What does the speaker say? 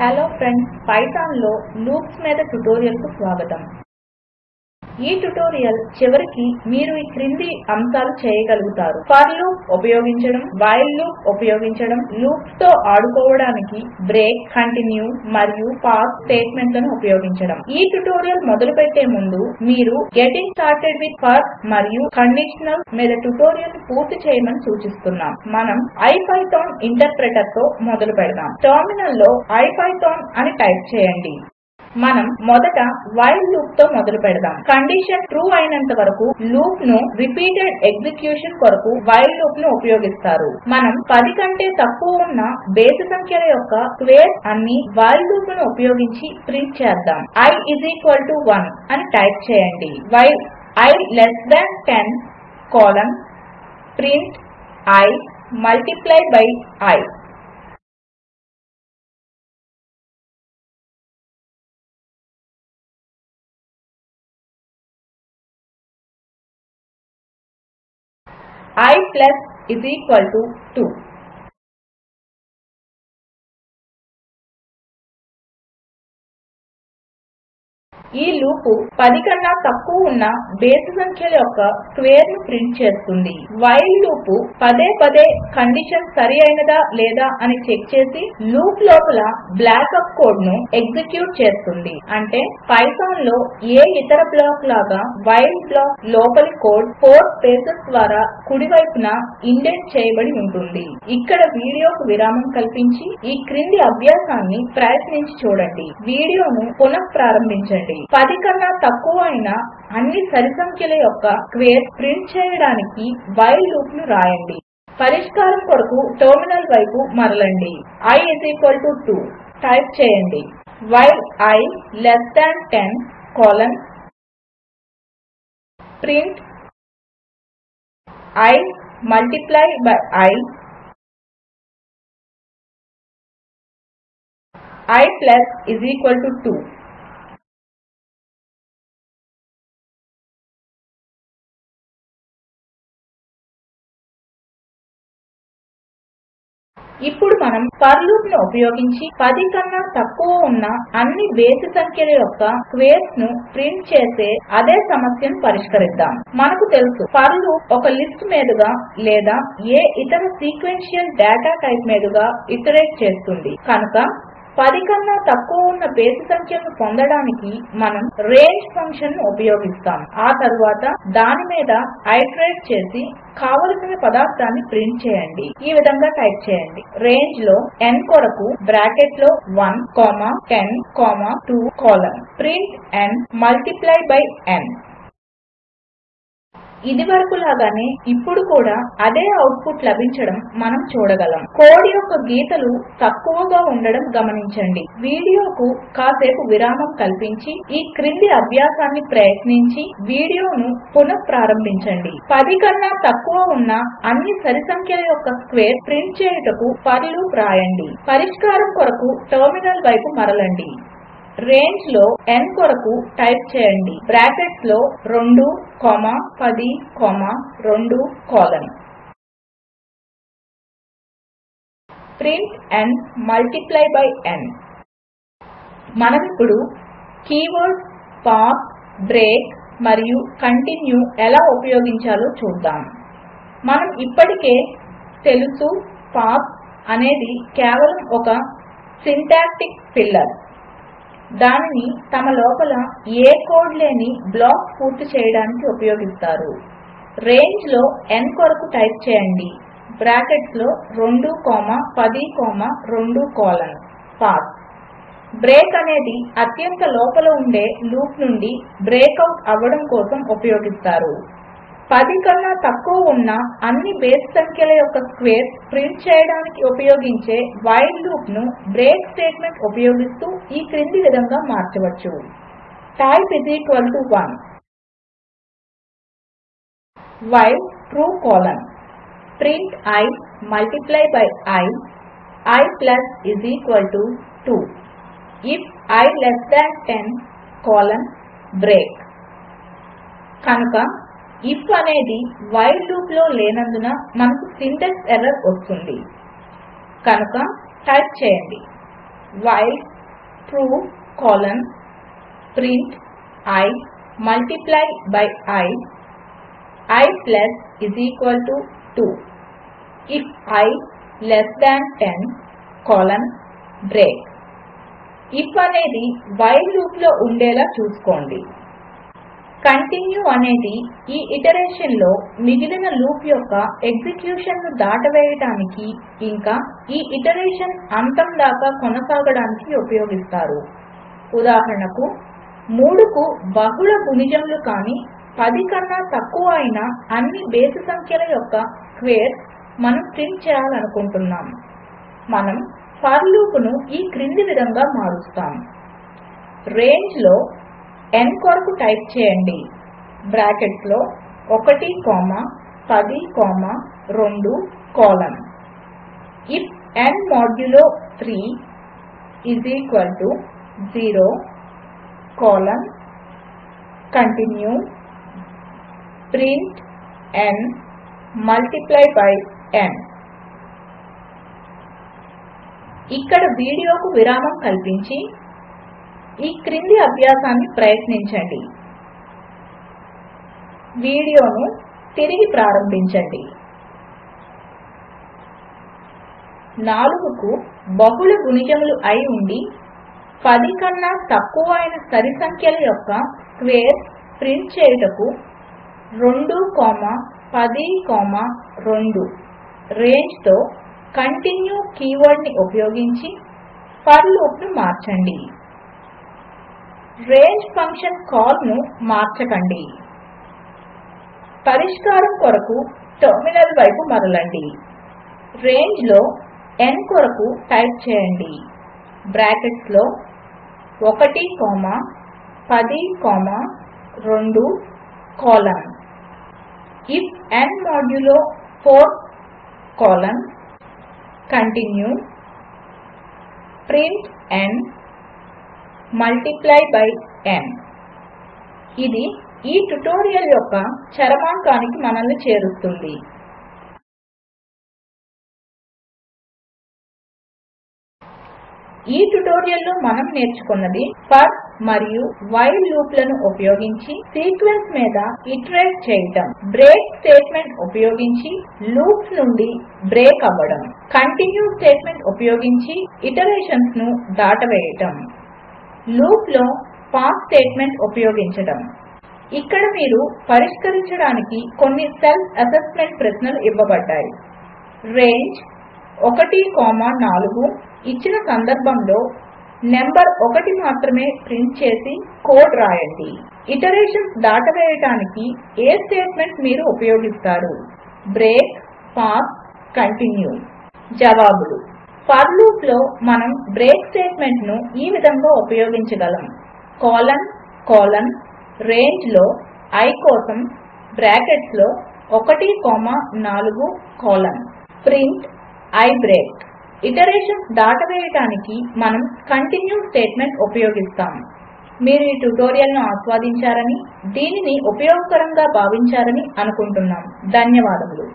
Hello friends పైథాన్లో loops మీద ట్యుటోరియల్కు స్వాగతం. ఈ ట్యుటోరియల్ చివరికి మీరు ఈ క్రింది అంశాలు చేయగలుగుతారు. ఫర్ లూప్ ఉపయోగించడం వైల్ లూప్ ఉపయోగించడం లూప్స్తో ఆడుకోవడానికి బ్రేక్ కంటిన్యూ మరియు పాస్ స్టేట్మెంట్లను ఉపయోగించడం. ఈ ట్యుటోరియల్ మొదలుపెట్టే ముందు మీరు గెటింగ్ స్టార్టెడ్ విత్ ఫర్ మరియు కండిషనల్స్ మీద ట్యుటోరియల్ పూర్తి చేయమని సూచిస్తున్నాం. మనం ఐపైథాన్ ఇంటర్ప్రెటర్తో మొదలు పెడదాం టెర్మినల్లో ఐపైథాన్ అని టైప్ చేయండి. మనం మొదట వైల్ లూప్తో మొదలు పెడదాం. కండిషన్ ట్రూ అయినంత వరకు లూప్ను రిపీటెడ్ ఎగ్జిక్యూషన్ కొరకు వైల్ లూప్ను ఉపయోగిస్తారు. మనం 10 కంటే తక్కువ ఉన్న బేసి సంఖ్యల యొక్క స్క్వేర్స్ అన్ని వైల్ లూప్ను ఉపయోగించి ప్రింట్ చేద్దాం. I 1 అని టైప్ చేయండి. While i less than 10 colon print i multiply by i. i plus is equal to 2. ఈ లూపు 10 కన్నా తక్కువ ఉన్న బేసి సంఖ్యల యొక్క స్క్వేర్ను ప్రింట్ చేస్తుంది. వైల్ లూపు పదే పదే కండిషన్ సరి అయినదా లేదా అని చెక్ చేసి లూప్ లోపల బ్లాకప్ కోడ్ను ఎగ్జిక్యూట్ చేస్తుంది. అంటే పైథాన్లో ఏ ఇతర బ్లాక్ లాగా వైల్ బ్లాక్ లోపలి కోడ్ 4 స్పేసెస్ ద్వారా కుడివైపున ఇండెంట్ చేయబడి ఉంటుంది. ఇక్కడ వీడియోకు విరామం కల్పించి ఈ క్రింది అభ్యాసాన్ని ప్రయత్నించి చూడండి. వీడియోను పునఃప్రారంభించండి. 10 కన్నా తక్కువ అయిన అన్ని సరిసంఖ్యల యొక్క స్క్వేర్ ప్రింట్ చేయడానికి వైల్ లూప్ను రాయండి. పరిష్కారం కొరకు టెర్మినల్ వైపు మరలండి. i 2 టైప్ చేయండి. While i less than 10 colon print i multiply by i i plus is equal to 2 ఇప్పుడు మనం ఫర్ లూప్ను ఉపయోగించి 10 కన్నా తక్కువ ఉన్న అన్ని బేసి సంఖ్యల యొక్క స్క్వేర్స్ను ప్రింట్ చేసే అదే సమస్యను పరిష్కరిద్దాం. మనకు తెలుసు ఫర్ లూప్ ఒక లిస్ట్ మీదుగా లేదా ఏ ఇతర సీక్వెన్షియల్ డేటా టైప్ మీదుగా ఇటరేట్ చేస్తుంది. కనుక 10 కన్నా తక్కువ ఉన్న బేసి సంఖ్యలను పొందడానికి మనం రేంజ్ ఫంక్షన్ను ఉపయోగిస్తాం. ఆ తరువాత దాని మీద ఐటరేట్ చేసి కావలసిన పదార్థాన్ని ప్రింట్ చేయండి. ఈ విధంగా టైప్ చేయండి. రేంజ్లో n కొరకు బ్రాకెట్లో 1 comma 10 comma 2 colon print n multiply by n. ఇదివరకు లాగానే ఇప్పుడు కూడా అదే అవుట్పుట్ లభించడం మనం చూడగలం. కోడ్ యొక్క గీతలు తక్కువగా ఉండడం గమనించండి. వీడియోకు కాసేపు విరామం కల్పించి ఈ క్రింది అభ్యాసాన్ని ప్రయత్నించి వీడియోను పునః ప్రారంభించండి 10 కన్నా తక్కువ ఉన్న అన్ని సరి సంఖ్యల యొక్క స్క్వేర్ ప్రింట్ చేయుటకు ఫర్ లూప్ రాయండి పరిష్కారం కొరకు టెర్మినల్ వైపు మరలండి. రేంజ్లో n కొరకు టైప్ చేయండి. బ్రాకెట్స్లో 2 comma 10 comma 2 colon print n multiply by n. మనమిప్పుడు కీవర్డ్ పాస్ బ్రేక్ మరియు కంటిన్యూ ఎలా ఉపయోగించాలో చూద్దాం. మనం ఇప్పటికే తెలుసు పాస్ అనేది కేవలం ఒక సింటాక్టిక్ ఫిల్లర్. దానిని తమ లోపల ఏ కోడ్ లేని బ్లాక్ పూర్తి చేయడానికి ఉపయోగిస్తారు. రేంజ్లో n కొరకు టైప్ చేయండి. బ్రాకెట్స్లో 2 comma 10 comma 2 colon. Pass. Break అనేది అత్యంత లోపల ఉండే లూప్ నుండి బ్రేక్అవుట్ అవ్వడం కోసం ఉపయోగిస్తారు. 10 కన్నా తక్కువ ఉన్న అన్ని బేసి సంఖ్యల యొక్క స్క్వేర్స్ ప్రింట్ చేయడానికి ఉపయోగించే వైల్ లూప్ను బ్రేక్ స్టేట్మెంట్ ఉపయోగిస్తూ ఈ క్రింది విధంగా మార్చవచ్చు. Type 1 while true colon print i multiply by i. I plus is equal to 2 if i less than 10 colon break కనుక ఇఫ్ అనేది వైల్ లూప్లో లేనందున మనకు సింటాక్స్ ఎర్రర్ వస్తుంది. కనుక టైప్ చేయండి. While true colon print i multiply by i i plus is equal to 2 if i less than 10 colon break if అనేది while లూప్లో ఉండేలా చూసుకోండి. కంటిన్యూ అనేది ఈ ఇటరేషన్లో మిగిలిన లూప్ యొక్క ఎగ్జిక్యూషన్ను దాటవేయడానికి ఇంకా ఈ ఇటరేషన్ అంతం దాకా కొనసాగడానికి ఉపయోగిస్తారు. ఉదాహరణకు 3కు బహుళ గుణిజములు కాని 10 కన్నా తక్కువ అయిన అన్ని బేసి సంఖ్యల యొక్క స్క్వేర్స్ మనం ప్రింట్ చేయాలనుకుంటున్నాము మనం ఫర్ లూపును ఈ క్రింది విధంగా మారుస్తాము రేంజ్లో n కొరకు టైప్ చేయండి. బ్రాకెట్స్లో 1 comma 10 comma 2 colon if n modulo 3 is equal to 0 colon continue print n multiply by n. ఇక్కడ వీడియోకు విరామం కల్పించి ఈ క్రింది అభ్యాసాన్ని ప్రయత్నించండి. వీడియోను తిరిగి ప్రారంభించండి. 4కు బహుళ గుణిజములు అయి ఉండి 10 కన్నా తక్కువ అయిన సరి సంఖ్యల యొక్క స్క్వేర్స్ ప్రింట్ చేయుటకు 2 10 2 రేంజ్తో కంటిన్యూ కీవర్డ్ని ఉపయోగించి ఫర్ లూప్ను మార్చండి. రేంజ్ ఫంక్షన్ కాల్ను మార్చకండి. పరిష్కారం కొరకు టెర్మినల్ వైపు మరలండి. రేంజ్లో n కొరకు టైప్ చేయండి. బ్రాకెట్స్లో 1 comma 10 comma 2 colon if n modulo 4 colon continue. Print n. Multiply by n ఇది ఈ ట్యుటోరియల్ యొక్క చరమాంకానికి మనల్ని చేరుస్తుంది. ఈ ట్యుటోరియల్లో మనం నేర్చుకున్నది ఫర్ మరియు వైల్ లూప్లను ఉపయోగించి సీక్వెన్స్ మీద ఇటరేట్ చేయటం. బ్రేక్ స్టేట్మెంట్ ఉపయోగించి లూప్స్ నుండి బ్రేక్ అవ్వడం. కంటిన్యూ స్టేట్మెంట్ ఉపయోగించి ఇటరేషన్స్ను దాటవేయటం. లూప్లో పాస్ స్టేట్మెంట్ ఉపయోగించడం. ఇక్కడ మీరు పరిష్కరించడానికి కొన్ని సెల్ఫ్ అసెస్మెంట్ ప్రశ్నలు ఇవ్వబడ్డాయి. రేంజ్ 1 కామా 4 ఇచ్చిన సందర్భంలో నెంబర్ 1 మాత్రమే ప్రింట్ చేసి కోడ్ రాయండి. ఇటరేషన్స్ దాటవేయడానికి ఏ స్టేట్మెంట్ మీరు ఉపయోగిస్తారు? Break pass continue. జవాబులు. ఫర్ లూప్లో మనం బ్రేక్ స్టేట్మెంట్ను ఈ విధంగా ఉపయోగించగలం. కోలన్ కోలన్ రేంజ్లో i కోసం బ్రాకెట్స్లో 1 comma 4 colon. Print i break. Iteration దాటవేయడానికి మనం కంటిన్యూ స్టేట్మెంట్ ఉపయోగిస్తాము మీరు ఈ ట్యుటోరియల్ను ఆస్వాదించారని దీనిని ఉపయోగకరంగా భావించారని అనుకుంటున్నాము ధన్యవాదములు.